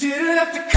didn't have to